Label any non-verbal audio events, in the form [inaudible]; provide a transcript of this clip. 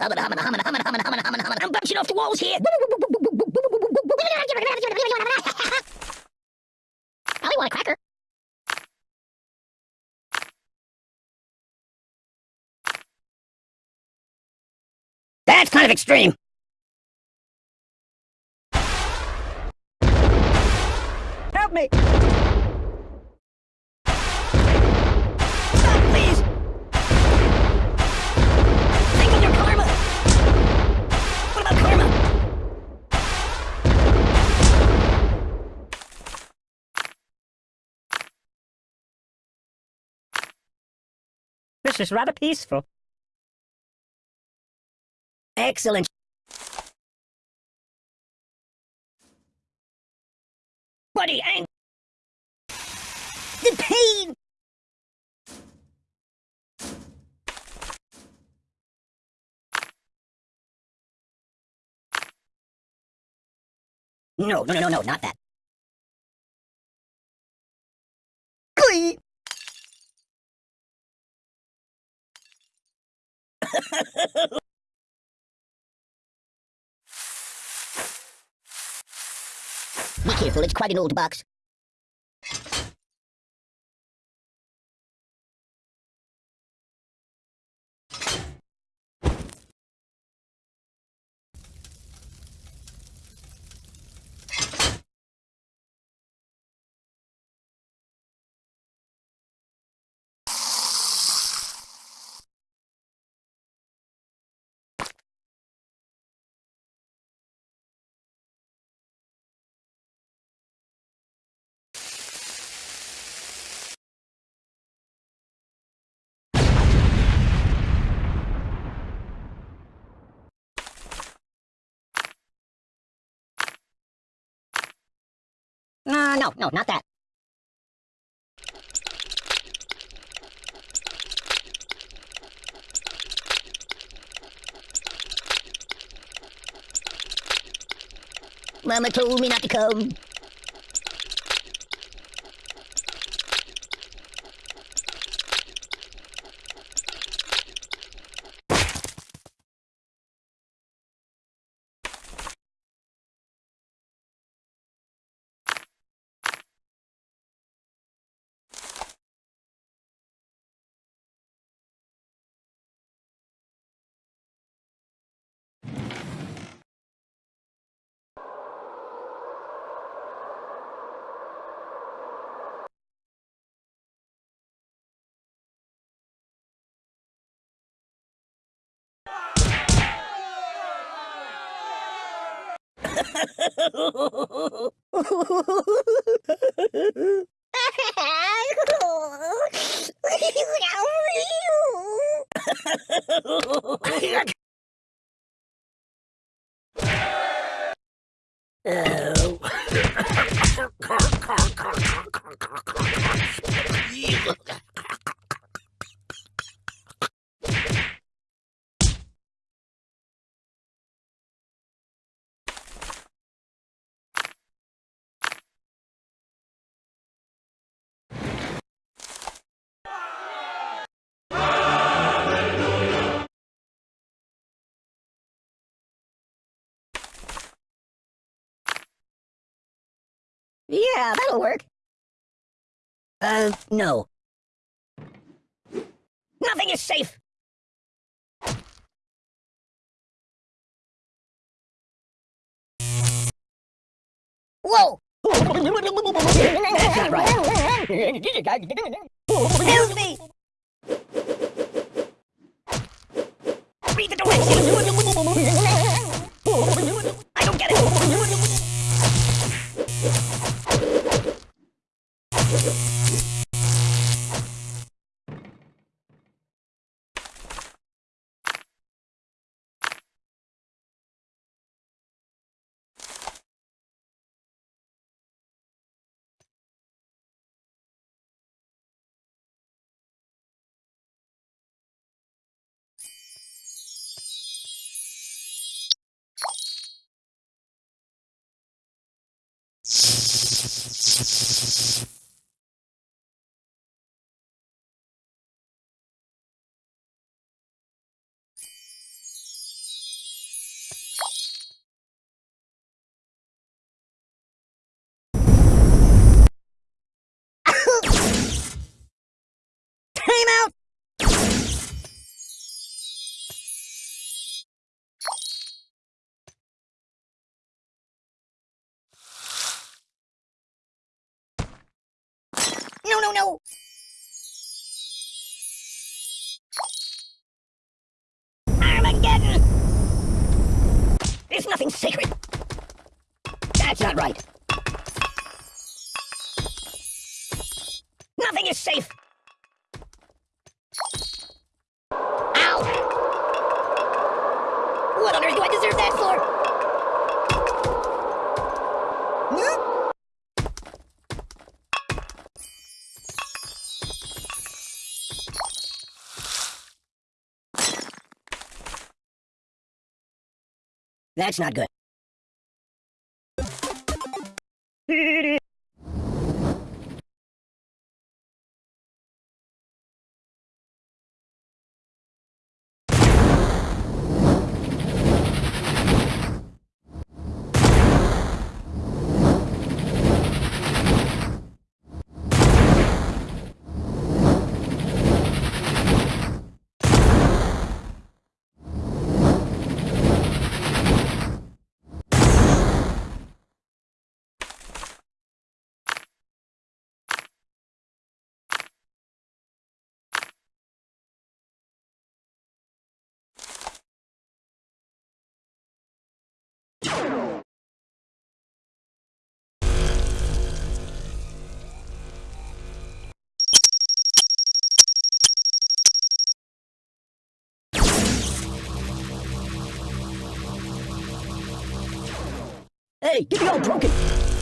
I'm bouncing off the walls here. [laughs] I want a cracker. That's kind of extreme. Help me! This is rather peaceful. Excellent. Buddy, ang- The pain! No, no, no, no, no, not that. [laughs] Be careful, it's quite an old box. Uh, no, no, not that. Mama told me not to come. [laughs] Yeah. Yeah, that'll work. Uh, no. Nothing is safe! Whoa! [laughs] Time out! No, no! Armageddon! There's nothing sacred. That's not right. Nothing is safe. That's not good. [laughs] Hey, get me all broken!